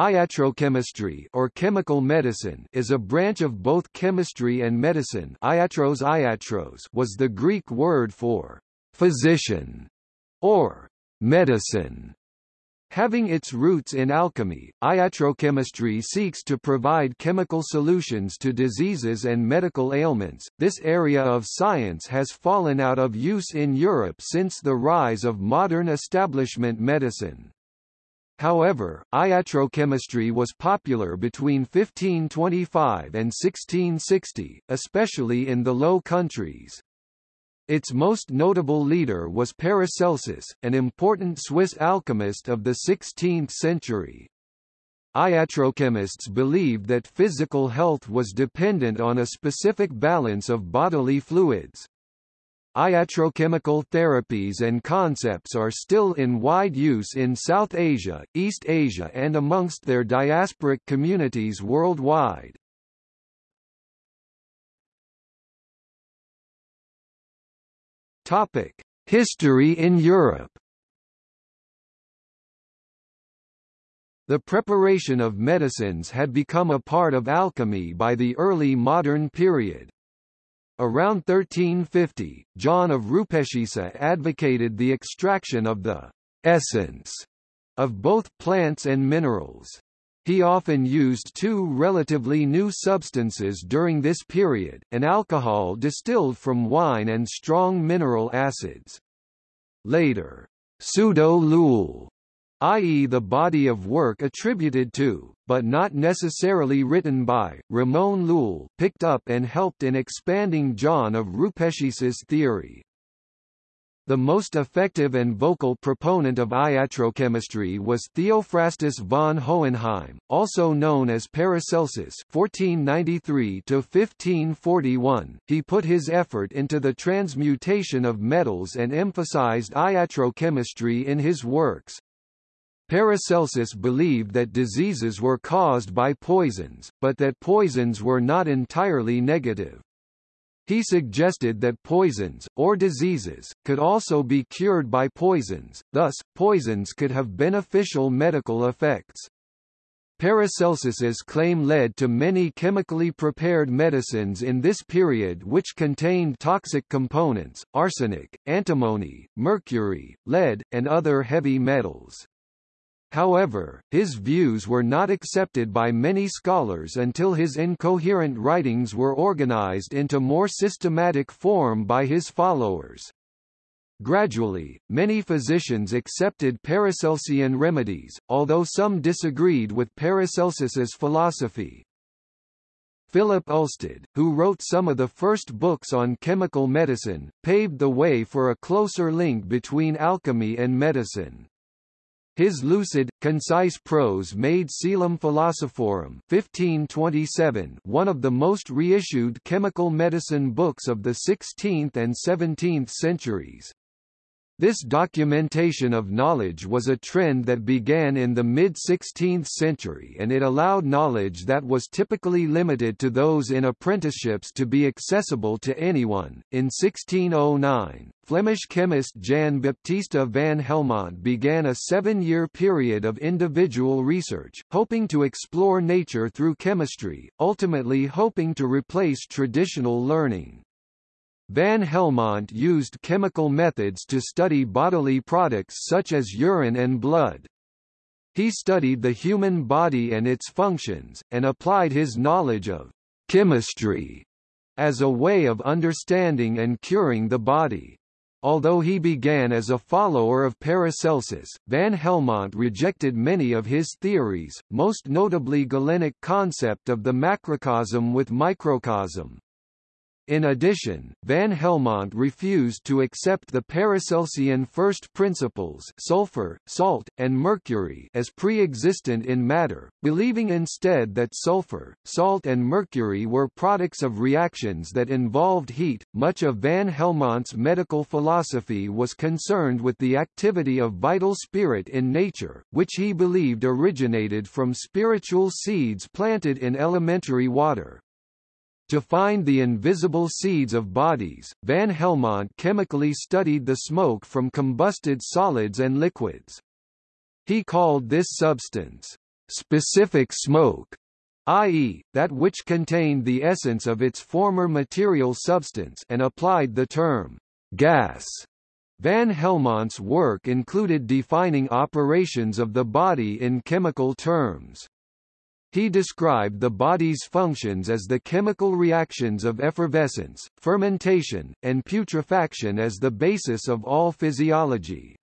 Iatrochemistry or chemical medicine is a branch of both chemistry and medicine iatros iatros was the Greek word for physician or medicine. Having its roots in alchemy, iatrochemistry seeks to provide chemical solutions to diseases and medical ailments. This area of science has fallen out of use in Europe since the rise of modern establishment medicine. However, iatrochemistry was popular between 1525 and 1660, especially in the Low Countries. Its most notable leader was Paracelsus, an important Swiss alchemist of the 16th century. Iatrochemists believed that physical health was dependent on a specific balance of bodily fluids. Iatrochemical therapies and concepts are still in wide use in South Asia, East Asia and amongst their diasporic communities worldwide. History in Europe The preparation of medicines had become a part of alchemy by the early modern period. Around 1350, John of Rupescissa advocated the extraction of the essence of both plants and minerals. He often used two relatively new substances during this period, an alcohol distilled from wine and strong mineral acids. Later, pseudo-Llull i.e. the body of work attributed to, but not necessarily written by, Ramon Llull picked up and helped in expanding John of Rupescissa's theory. The most effective and vocal proponent of iatrochemistry was Theophrastus von Hohenheim, also known as Paracelsus (1493–1541). He put his effort into the transmutation of metals and emphasized iatrochemistry in his works. Paracelsus believed that diseases were caused by poisons, but that poisons were not entirely negative. He suggested that poisons, or diseases, could also be cured by poisons, thus, poisons could have beneficial medical effects. Paracelsus's claim led to many chemically prepared medicines in this period which contained toxic components, arsenic, antimony, mercury, lead, and other heavy metals. However, his views were not accepted by many scholars until his incoherent writings were organized into more systematic form by his followers. Gradually, many physicians accepted Paracelsian remedies, although some disagreed with Paracelsus's philosophy. Philip Ulsted, who wrote some of the first books on chemical medicine, paved the way for a closer link between alchemy and medicine. His lucid, concise prose made Coelum Philosophorum 1527 one of the most reissued chemical medicine books of the 16th and 17th centuries. This documentation of knowledge was a trend that began in the mid-16th century and it allowed knowledge that was typically limited to those in apprenticeships to be accessible to anyone. In 1609, Flemish chemist Jan Baptista van Helmont began a seven-year period of individual research, hoping to explore nature through chemistry, ultimately hoping to replace traditional learning. Van Helmont used chemical methods to study bodily products such as urine and blood. He studied the human body and its functions, and applied his knowledge of chemistry as a way of understanding and curing the body. Although he began as a follower of Paracelsus, Van Helmont rejected many of his theories, most notably Galenic concept of the macrocosm with microcosm. In addition, Van Helmont refused to accept the Paracelsian first principles sulfur, salt, and mercury as pre-existent in matter, believing instead that sulfur, salt and mercury were products of reactions that involved heat. Much of Van Helmont's medical philosophy was concerned with the activity of vital spirit in nature, which he believed originated from spiritual seeds planted in elementary water. To find the invisible seeds of bodies, Van Helmont chemically studied the smoke from combusted solids and liquids. He called this substance specific smoke, i.e., that which contained the essence of its former material substance and applied the term gas. Van Helmont's work included defining operations of the body in chemical terms. He described the body's functions as the chemical reactions of effervescence, fermentation, and putrefaction as the basis of all physiology.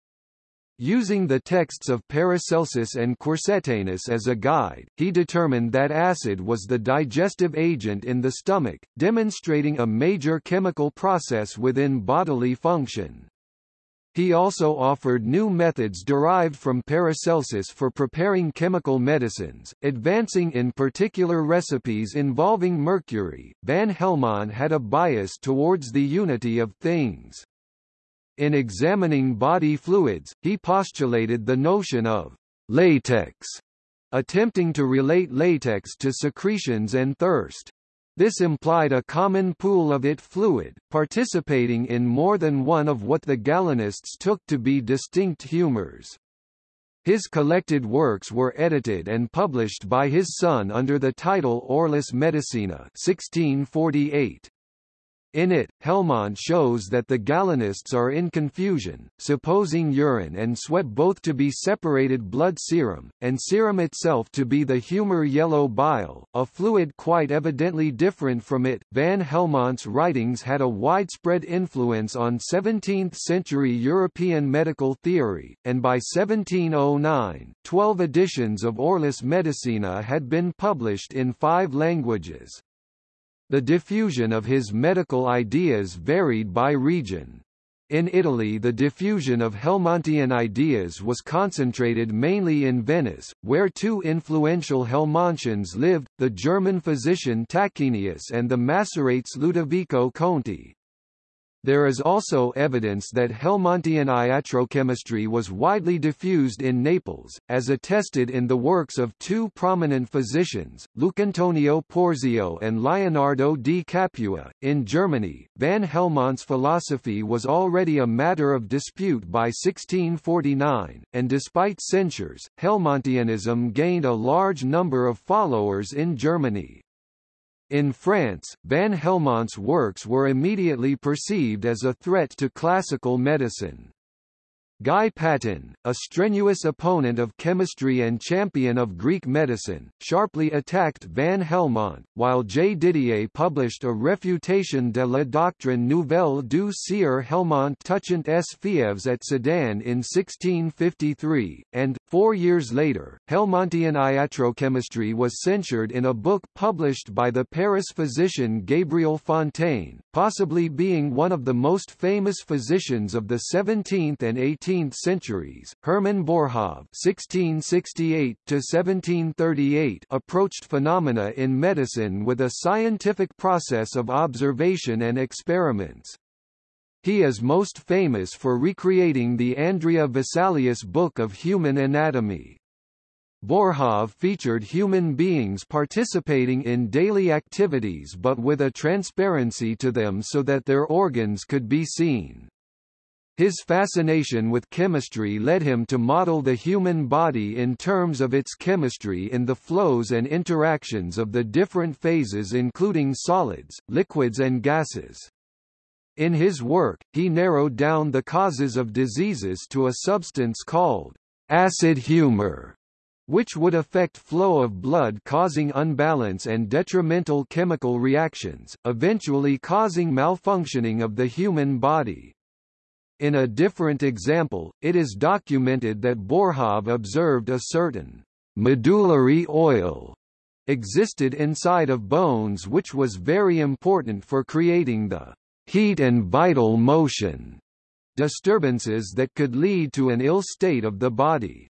Using the texts of Paracelsus and Quercetanus as a guide, he determined that acid was the digestive agent in the stomach, demonstrating a major chemical process within bodily function. He also offered new methods derived from Paracelsus for preparing chemical medicines, advancing in particular recipes involving mercury. Van Helmont had a bias towards the unity of things. In examining body fluids, he postulated the notion of latex, attempting to relate latex to secretions and thirst. This implied a common pool of it fluid, participating in more than one of what the Galenists took to be distinct humors. His collected works were edited and published by his son under the title Ortus Medicinae 1648. In it, Helmont shows that the Galenists are in confusion, supposing urine and sweat both to be separated blood serum, and serum itself to be the humor yellow bile, a fluid quite evidently different from it. Van Helmont's writings had a widespread influence on 17th-century European medical theory, and by 1709, 12 editions of Ortus Medicinae had been published in five languages. The diffusion of his medical ideas varied by region. In Italy the diffusion of Helmontian ideas was concentrated mainly in Venice, where two influential Helmontians lived, the German physician Tachenius and the Maceratese Ludovico Conti. There is also evidence that Helmontian iatrochemistry was widely diffused in Naples, as attested in the works of two prominent physicians, Lucantonio Porzio and Leonardo di Capua. In Germany, Van Helmont's philosophy was already a matter of dispute by 1649, and despite censures, Helmontianism gained a large number of followers in Germany. In France, Van Helmont's works were immediately perceived as a threat to classical medicine. Guy Patin, a strenuous opponent of chemistry and champion of Greek medicine, sharply attacked Van Helmont, while J. Didier published a refutation de la doctrine nouvelle du sieur Helmont touchant s fièvres at Sedan in 1653, and, four years later, Helmontian iatrochemistry was censured in a book published by the Paris physician Gabriel Fontaine, possibly being one of the most famous physicians of the 17th and 18th 18th centuries, Hermann Boerhaave (1668–1738) approached phenomena in medicine with a scientific process of observation and experiments. He is most famous for recreating the Andrea Vesalius Book of Human Anatomy. Boerhaave featured human beings participating in daily activities but with a transparency to them so that their organs could be seen. His fascination with chemistry led him to model the human body in terms of its chemistry in the flows and interactions of the different phases including solids, liquids and gases. In his work, he narrowed down the causes of diseases to a substance called acid humor, which would affect flow of blood causing unbalance and detrimental chemical reactions, eventually causing malfunctioning of the human body. In a different example, it is documented that Boerhaave observed a certain medullary oil existed inside of bones which was very important for creating the heat and vital motion disturbances that could lead to an ill state of the body.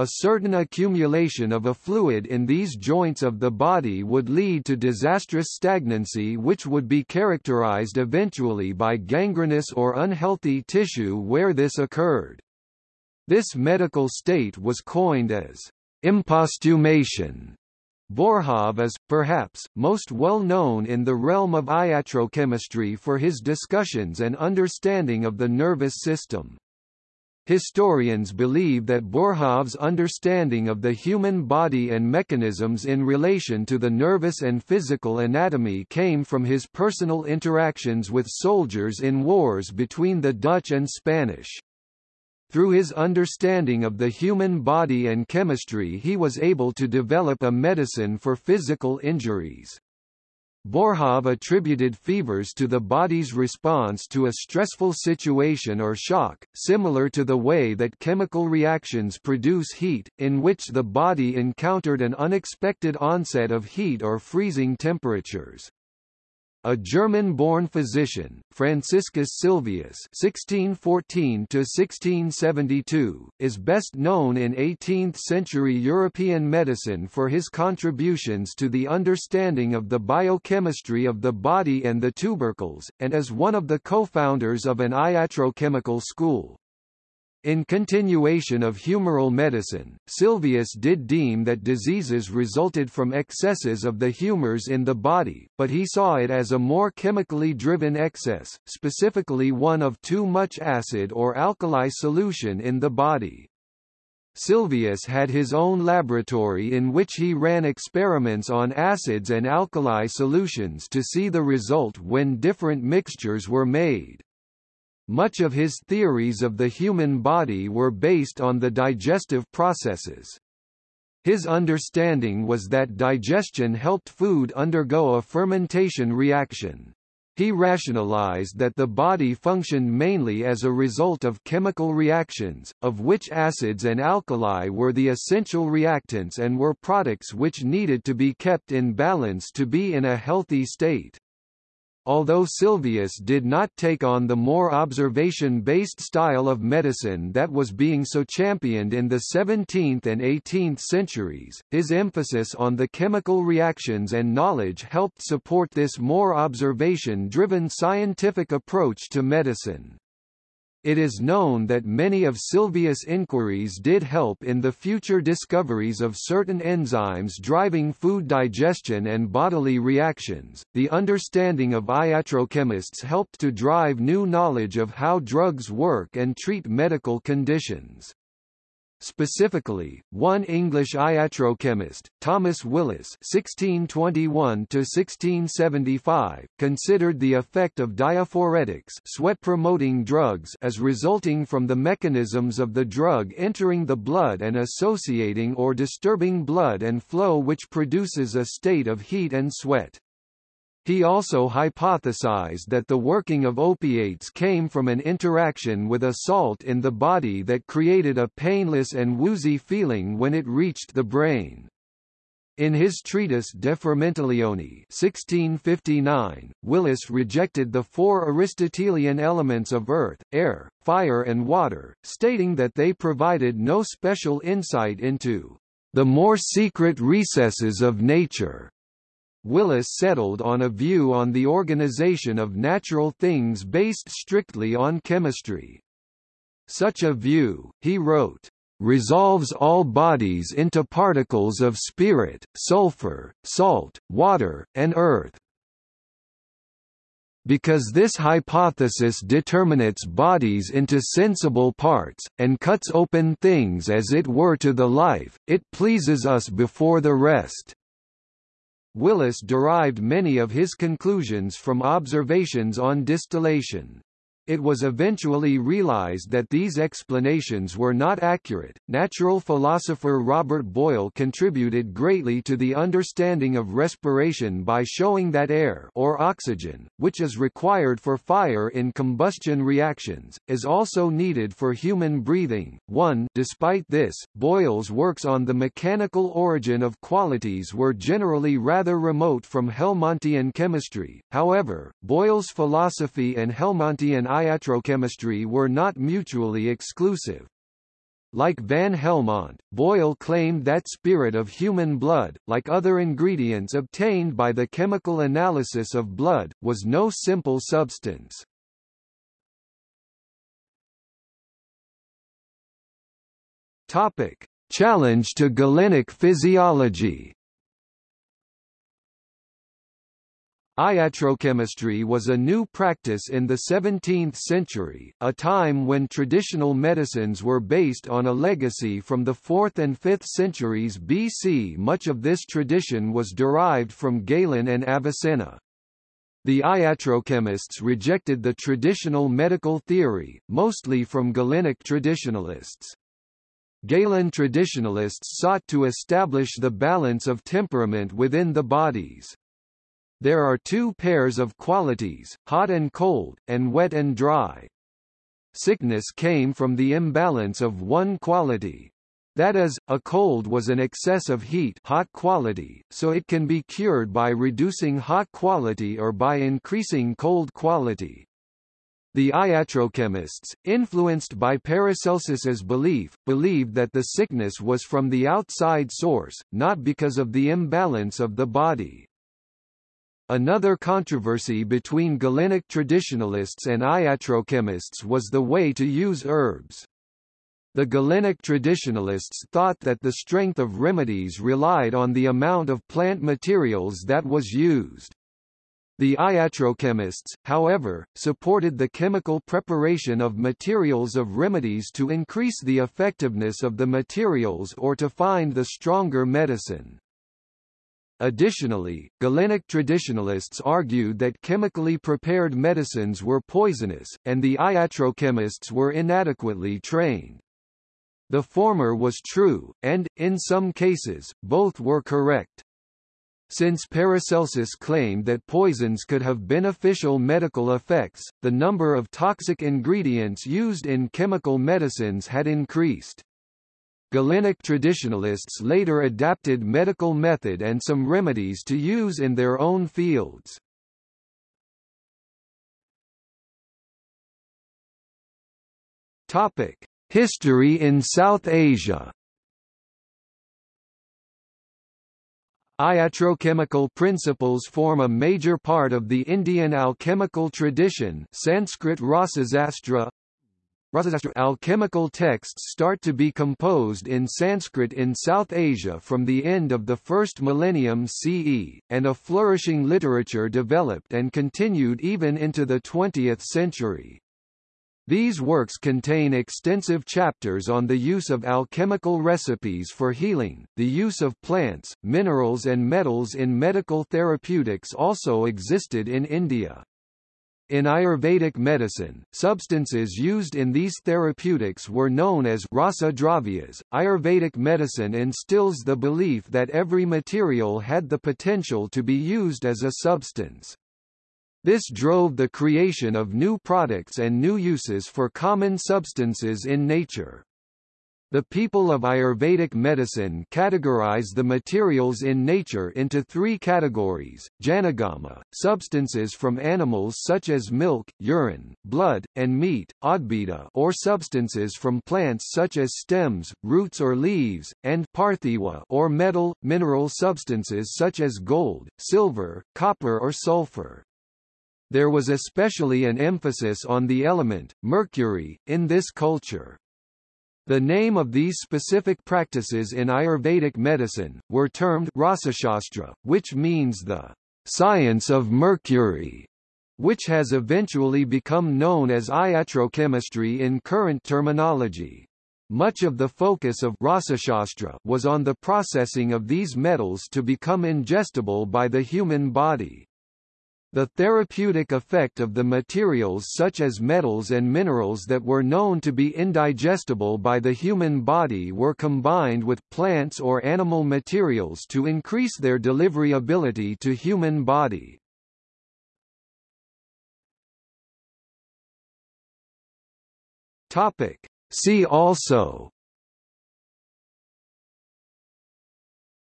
A certain accumulation of a fluid in these joints of the body would lead to disastrous stagnancy which would be characterized eventually by gangrenous or unhealthy tissue where this occurred. This medical state was coined as impostumation. Boerhaave is, perhaps, most well known in the realm of iatrochemistry for his discussions and understanding of the nervous system. Historians believe that Boerhaave's understanding of the human body and mechanisms in relation to the nervous and physical anatomy came from his personal interactions with soldiers in wars between the Dutch and Spanish. Through his understanding of the human body and chemistry he was able to develop a medicine for physical injuries. Boerhaave attributed fevers to the body's response to a stressful situation or shock, similar to the way that chemical reactions produce heat, in which the body encountered an unexpected onset of heat or freezing temperatures. A German-born physician, Franciscus Silvius (1614–1672), is best known in 18th-century European medicine for his contributions to the understanding of the biochemistry of the body and the tubercles, and is one of the co-founders of an iatrochemical school. In continuation of humoral medicine, Sylvius did deem that diseases resulted from excesses of the humors in the body, but he saw it as a more chemically driven excess, specifically one of too much acid or alkali solution in the body. Sylvius had his own laboratory in which he ran experiments on acids and alkali solutions to see the result when different mixtures were made. Much of his theories of the human body were based on the digestive processes. His understanding was that digestion helped food undergo a fermentation reaction. He rationalized that the body functioned mainly as a result of chemical reactions, of which acids and alkali were the essential reactants and were products which needed to be kept in balance to be in a healthy state. Although Sylvius did not take on the more observation-based style of medicine that was being so championed in the 17th and 18th centuries, his emphasis on the chemical reactions and knowledge helped support this more observation-driven scientific approach to medicine. It is known that many of Sylvius' inquiries did help in the future discoveries of certain enzymes driving food digestion and bodily reactions. The understanding of iatrochemists helped to drive new knowledge of how drugs work and treat medical conditions. Specifically, one English iatrochemist, Thomas Willis (1621–1675), considered the effect of diaphoretics, sweat-promoting drugs, as resulting from the mechanisms of the drug entering the blood and associating or disturbing blood and flow, which produces a state of heat and sweat. He also hypothesized that the working of opiates came from an interaction with a salt in the body that created a painless and woozy feeling when it reached the brain. In his treatise De Fermentatione 1659, Willis rejected the four Aristotelian elements of earth, air, fire and water, stating that they provided no special insight into the more secret recesses of nature. Willis settled on a view on the organization of natural things based strictly on chemistry. Such a view, he wrote, resolves all bodies into particles of spirit, sulfur, salt, water, and earth. Because this hypothesis determinates bodies into sensible parts, and cuts open things as it were to the life, it pleases us before the rest. Willis derived many of his conclusions from observations on distillation. It was eventually realized that these explanations were not accurate. Natural philosopher Robert Boyle contributed greatly to the understanding of respiration by showing that air or oxygen, which is required for fire in combustion reactions, is also needed for human breathing. 1 Despite this, Boyle's works on the mechanical origin of qualities were generally rather remote from Helmontian chemistry. However, Boyle's philosophy and Helmontian iatrochemistry were not mutually exclusive. Like Van Helmont, Boyle claimed that spirit of human blood, like other ingredients obtained by the chemical analysis of blood, was no simple substance. Topic: Challenge to Galenic physiology. Iatrochemistry was a new practice in the 17th century, a time when traditional medicines were based on a legacy from the 4th and 5th centuries BC. Much of this tradition was derived from Galen and Avicenna. The iatrochemists rejected the traditional medical theory, mostly from Galenic traditionalists. Galen traditionalists sought to establish the balance of temperament within the bodies. There are two pairs of qualities, hot and cold, and wet and dry. Sickness came from the imbalance of one quality. That is, a cold was an excess of heat hot quality, so it can be cured by reducing hot quality or by increasing cold quality. The iatrochemists, influenced by Paracelsus's belief, believed that the sickness was from the outside source, not because of the imbalance of the body. Another controversy between Galenic traditionalists and iatrochemists was the way to use herbs. The Galenic traditionalists thought that the strength of remedies relied on the amount of plant materials that was used. The iatrochemists, however, supported the chemical preparation of materials of remedies to increase the effectiveness of the materials or to find the stronger medicine. Additionally, Galenic traditionalists argued that chemically prepared medicines were poisonous, and the iatrochemists were inadequately trained. The former was true, and, in some cases, both were correct. Since Paracelsus claimed that poisons could have beneficial medical effects, the number of toxic ingredients used in chemical medicines had increased. Galenic traditionalists later adapted medical method and some remedies to use in their own fields. Topic: History in South Asia. Iatrochemical principles form a major part of the Indian alchemical tradition Sanskrit Rasashastra, Alchemical texts start to be composed in Sanskrit in South Asia from the end of the first millennium CE, and a flourishing literature developed and continued even into the 20th century. These works contain extensive chapters on the use of alchemical recipes for healing. The use of plants, minerals and metals in medical therapeutics also existed in India. In Ayurvedic medicine, substances used in these therapeutics were known as rasa dravyas. Ayurvedic medicine instills the belief that every material had the potential to be used as a substance. This drove the creation of new products and new uses for common substances in nature. The people of Ayurvedic medicine categorize the materials in nature into three categories, jangama, substances from animals such as milk, urine, blood, and meat, audbhida or substances from plants such as stems, roots or leaves, and parthiva or metal, mineral substances such as gold, silver, copper or sulfur. There was especially an emphasis on the element, mercury, in this culture. The name of these specific practices in Ayurvedic medicine, were termed Rasashastra, which means the science of mercury, which has eventually become known as iatrochemistry in current terminology. Much of the focus of Rasashastra was on the processing of these metals to become ingestible by the human body. The therapeutic effect of the materials such as metals and minerals that were known to be indigestible by the human body were combined with plants or animal materials to increase their delivery ability to human body. Topic. See also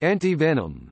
Antivenom